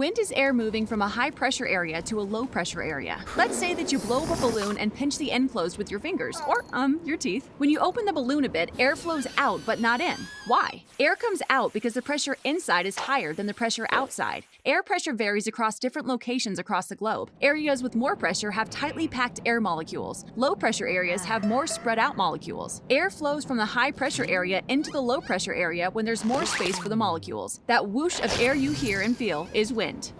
Wind is air moving from a high pressure area to a low pressure area. Let's say that you blow up a balloon and pinch the end closed with your fingers, or, um, your teeth. When you open the balloon a bit, air flows out but not in. Why? Air comes out because the pressure inside is higher than the pressure outside. Air pressure varies across different locations across the globe. Areas with more pressure have tightly packed air molecules. Low pressure areas have more spread out molecules. Air flows from the high pressure area into the low pressure area when there's more space for the molecules. That whoosh of air you hear and feel is wind. Island.